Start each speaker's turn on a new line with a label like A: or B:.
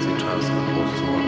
A: Cathedral of Hawthorne.